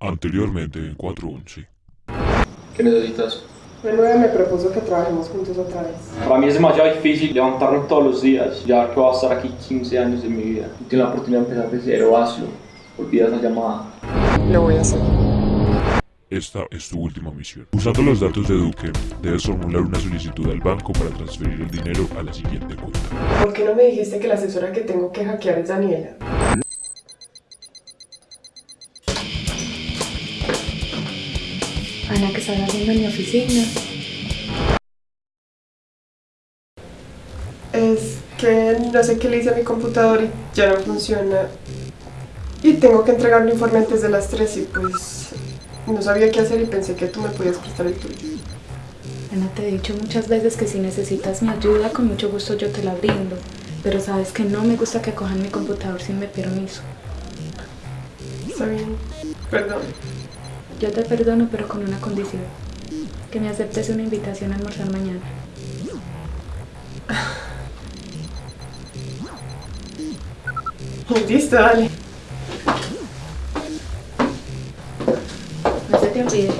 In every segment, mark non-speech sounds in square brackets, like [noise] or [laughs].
Anteriormente en 411. ¿Qué necesitas? Manuel me propuso que trabajemos juntos otra vez. Para mí es demasiado difícil levantarme todos los días, ya que voy a estar aquí 15 años de mi vida. Y tengo la oportunidad de empezar de cero, hazlo. Olvida esa llamada. Lo voy a hacer. Esta es tu última misión. Usando los datos de Duque, debes formular una solicitud al banco para transferir el dinero a la siguiente cuenta. ¿Por qué no me dijiste que la asesora que tengo que hackear es Daniela? Ana, que están haciendo en mi oficina. Es que no sé qué le hice a mi computador y ya no funciona. Y tengo que entregar un informe antes de las 3 y pues no sabía qué hacer y pensé que tú me podías prestar el tuyo. Ana, te he dicho muchas veces que si necesitas mi ayuda, con mucho gusto yo te la brindo. Pero sabes que no me gusta que cojan mi computador sin mi permiso. Está bien, perdón. Yo te perdono, pero con una condición. Que me aceptes una invitación a almorzar mañana. [laughs] Listo, dale. No se te olvide.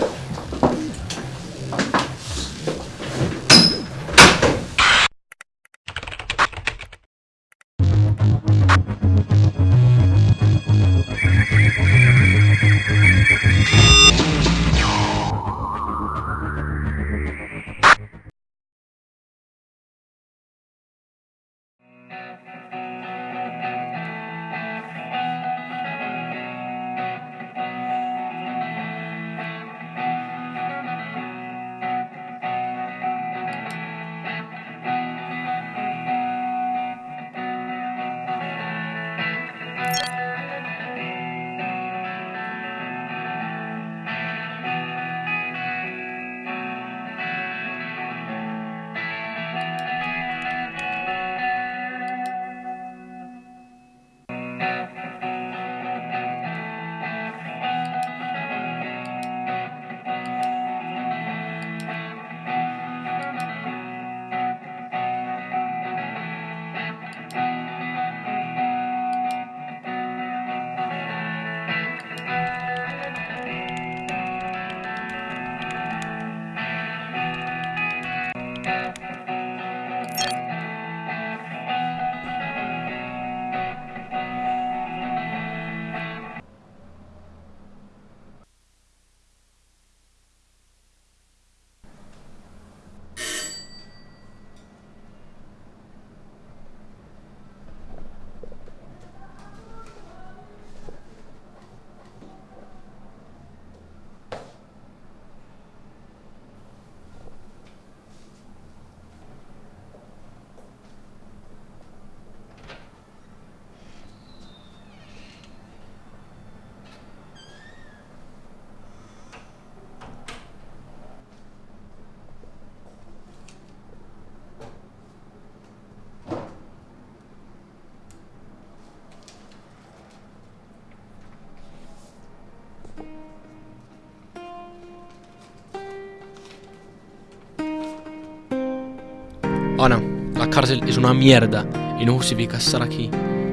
Ana, la cárcel es una mierda y no justifica estar aquí.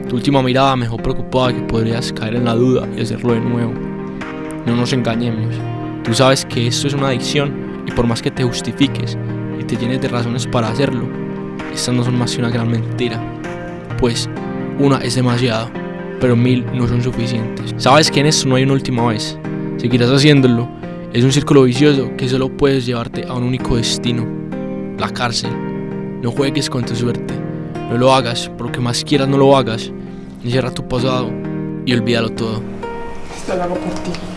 Tu última mirada me dejó preocupada que podrías caer en la duda y hacerlo de nuevo. No nos engañemos. Tú sabes que esto es una adicción y por más que te justifiques y te llenes de razones para hacerlo, estas no son más que una gran mentira. Pues una es demasiado, pero mil no son suficientes. Sabes que en esto no hay una última vez. Seguirás haciéndolo. Es un círculo vicioso que solo puedes llevarte a un único destino, la cárcel. No juegues con tu suerte. No lo hagas, por lo que más quieras no lo hagas. Encierra tu pasado y olvídalo todo. Esto lo hago por ti.